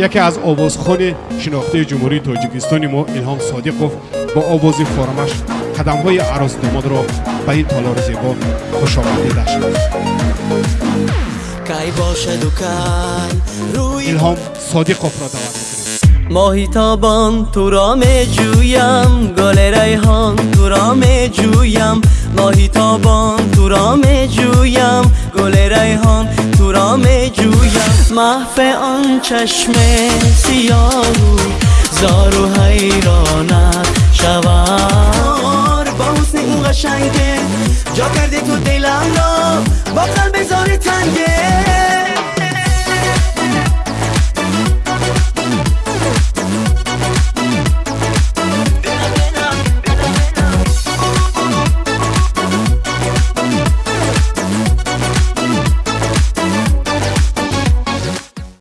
یکی از آوازخوان شناخته جمهوری تاجیکستان ما الهام صادقوف با آواز فارمش قدم های عروس داماد را به این تالار زیبا خوش کی روی الهام صادقوف را دعوت ماهی تابان تو را می جویم گل ریحان تو را می جویم. ماهی تابان تو را می جویم گل ریحان محف آن چشم سیاه زار و حیرانت شوار با حسن این قشنگه جا کردی تو دلم را.